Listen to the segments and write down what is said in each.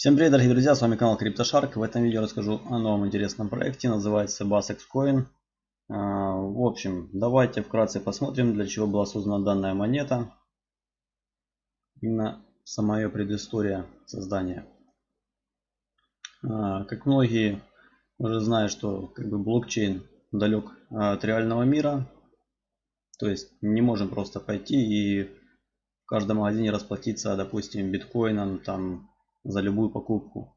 Всем привет, дорогие друзья, с вами канал CryptoShark. В этом видео расскажу о новом интересном проекте, называется BassX Coin. А, в общем, давайте вкратце посмотрим, для чего была создана данная монета. Именно сама ее предыстория создания. А, как многие уже знают, что как бы блокчейн далек от реального мира. То есть не можем просто пойти и в каждом магазине расплатиться, допустим, биткоином, там за любую покупку.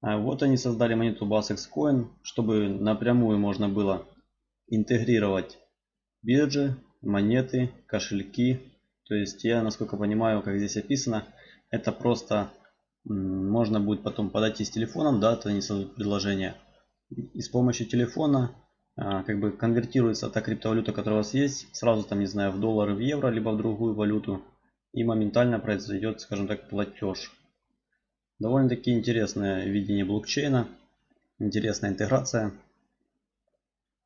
А вот они создали монету BassX Coin, чтобы напрямую можно было интегрировать биржи, монеты, кошельки. То есть я, насколько понимаю, как здесь описано, это просто можно будет потом подойти с телефоном, да, то они создают предложение. И с помощью телефона а, как бы конвертируется та криптовалюта, которая у вас есть, сразу там, не знаю, в доллары, в евро, либо в другую валюту. И моментально произойдет, скажем так, платеж. Довольно-таки интересное видение блокчейна, интересная интеграция.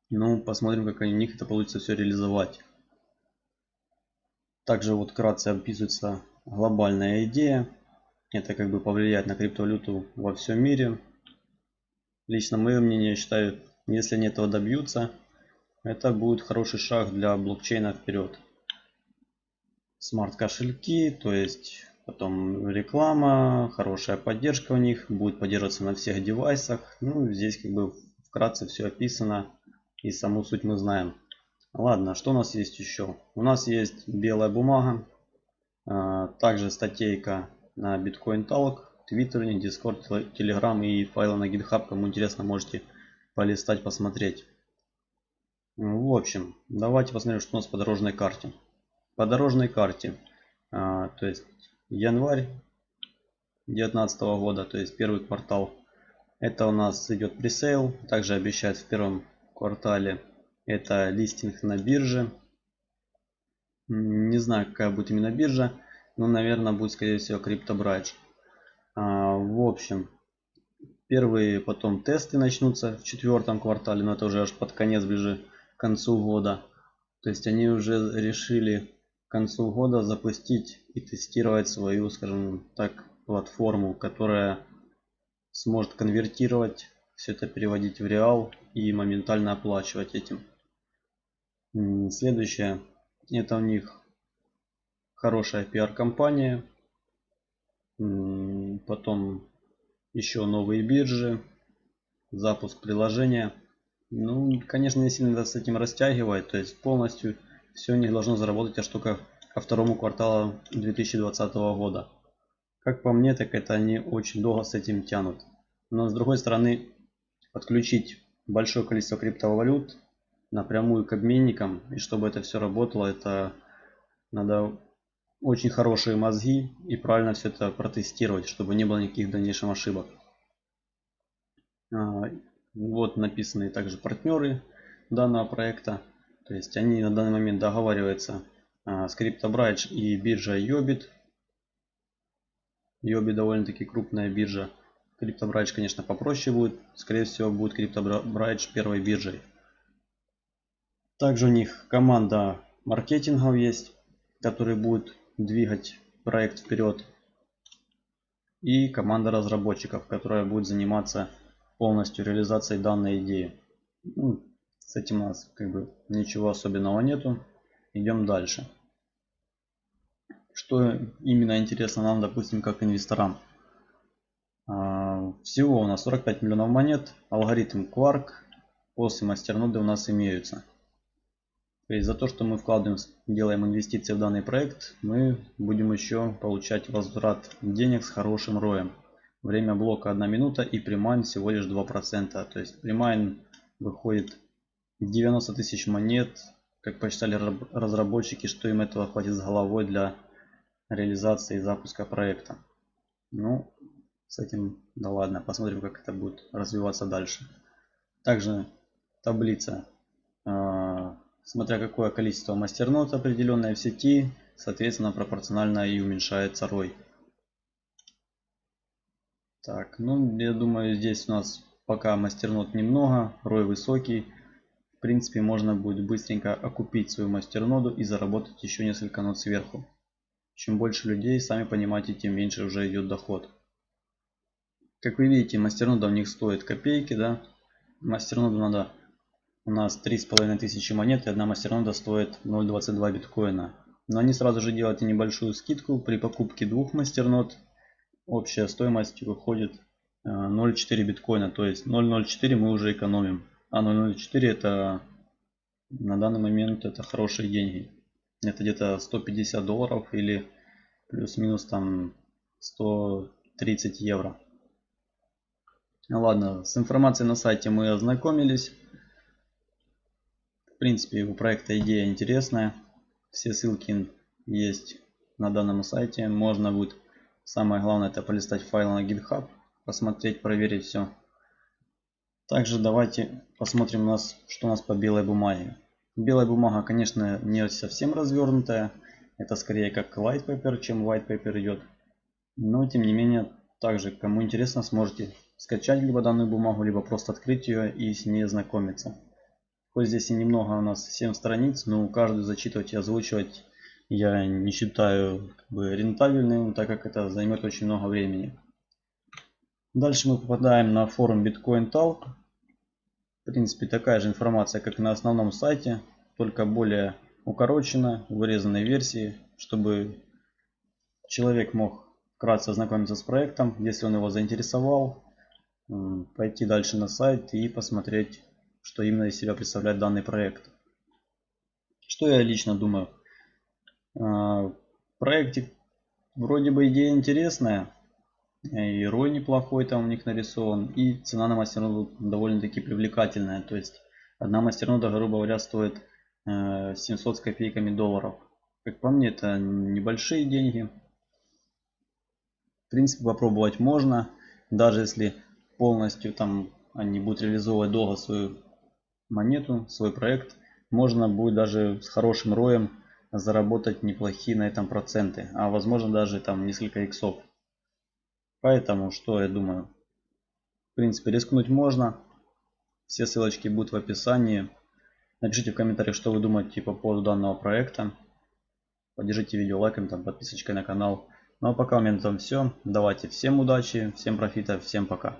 Ну, посмотрим, как у них это получится все реализовать. Также вот вкратце описывается глобальная идея. Это как бы повлиять на криптовалюту во всем мире. Лично мое мнение, я считаю, если они этого добьются, это будет хороший шаг для блокчейна вперед. Смарт кошельки, то есть Потом реклама, хорошая поддержка у них, будет поддерживаться на всех девайсах. Ну, здесь как бы вкратце все описано и саму суть мы знаем. Ладно, что у нас есть еще? У нас есть белая бумага, а, также статейка на Bitcoin Talk, Twitter, Discord, Telegram и файлы на GitHub. Кому интересно, можете полистать, посмотреть. В общем, давайте посмотрим, что у нас по дорожной карте. По дорожной карте, а, то есть январь 2019 года, то есть первый квартал. Это у нас идет пресейл. Также обещают в первом квартале это листинг на бирже. Не знаю, какая будет именно биржа, но, наверное, будет, скорее всего, CryptoBridge. А, в общем, первые потом тесты начнутся в четвертом квартале, но это уже аж под конец, ближе к концу года. То есть они уже решили концу года запустить и тестировать свою, скажем так, платформу, которая сможет конвертировать все это переводить в реал и моментально оплачивать этим. Следующее. Это у них хорошая пиар-компания. Потом еще новые биржи. Запуск приложения. Ну, конечно, не сильно с этим растягивает. То есть полностью все них должно заработать аж только ко второму кварталу 2020 года. Как по мне, так это они очень долго с этим тянут. Но с другой стороны, подключить большое количество криптовалют напрямую к обменникам, и чтобы это все работало, это надо очень хорошие мозги и правильно все это протестировать, чтобы не было никаких дальнейших ошибок. А, вот написаны также партнеры данного проекта. То есть они на данный момент договариваются а, с CryptoBridge и биржа Yobit. Yobit довольно-таки крупная биржа. CryptoBridge, конечно, попроще будет. Скорее всего, будет CryptoBridge первой биржей. Также у них команда маркетингов есть, который будет двигать проект вперед. И команда разработчиков, которая будет заниматься полностью реализацией данной идеи. Ну, с этим у нас как бы ничего особенного нету. Идем дальше. Что именно интересно нам, допустим, как инвесторам. А, всего у нас 45 миллионов монет. Алгоритм Quark. После мастерноды у нас имеются. То есть за то, что мы вкладываем, делаем инвестиции в данный проект, мы будем еще получать возврат денег с хорошим роем. Время блока 1 минута и примайн всего лишь 2%. То есть примайн выходит 90 тысяч монет, как посчитали разработчики, что им этого хватит с головой для реализации и запуска проекта. Ну, с этим, да ладно, посмотрим, как это будет развиваться дальше. Также таблица, э, смотря какое количество мастернот определенное в сети, соответственно, пропорционально и уменьшается рой. Так, ну, я думаю, здесь у нас пока мастернот немного, рой высокий принципе можно будет быстренько окупить свою мастерноду и заработать еще несколько нот сверху. Чем больше людей, сами понимаете, тем меньше уже идет доход. Как вы видите, мастернода у них стоит копейки, да. Мастерноду надо у нас три с половиной тысячи монет и одна мастернода стоит 0.22 биткоина. Но они сразу же делают небольшую скидку при покупке двух мастернод. Общая стоимость выходит 0.4 э, биткоина, то есть 0.04 мы уже экономим. А 0.04 это на данный момент это хорошие деньги. Это где-то 150 долларов или плюс-минус там 130 евро. Ладно, с информацией на сайте мы ознакомились. В принципе, у проекта идея интересная. Все ссылки есть на данном сайте. Можно будет, самое главное, это полистать файлы на GitHub, посмотреть, проверить все. Также давайте посмотрим, у нас, что у нас по белой бумаге. Белая бумага, конечно, не совсем развернутая. Это скорее как white paper, чем white paper идет. Но, тем не менее, также, кому интересно, сможете скачать либо данную бумагу, либо просто открыть ее и с ней ознакомиться. Хоть здесь и немного у нас 7 страниц, но каждую зачитывать и озвучивать я не считаю как бы, рентабельным, так как это займет очень много времени. Дальше мы попадаем на форум Bitcoin Talk. В принципе, такая же информация, как и на основном сайте, только более укорочена, вырезанной версии, чтобы человек мог вкратце ознакомиться с проектом, если он его заинтересовал, пойти дальше на сайт и посмотреть, что именно из себя представляет данный проект. Что я лично думаю? А, проектик вроде бы идея интересная, и рой неплохой там у них нарисован, и цена на мастерноду довольно-таки привлекательная. То есть одна мастернода, грубо говоря, стоит 700 э, с копейками долларов. Как по мне, это небольшие деньги. В принципе, попробовать можно, даже если полностью там они будут реализовывать долго свою монету, свой проект, можно будет даже с хорошим роем заработать неплохие на этом проценты, а возможно даже там несколько иксов. Поэтому, что я думаю, в принципе рискнуть можно. Все ссылочки будут в описании. Напишите в комментариях, что вы думаете по поводу данного проекта. Поддержите видео лайком, там, подписочкой на канал. Ну а пока у меня на все. Давайте всем удачи, всем профита, всем пока.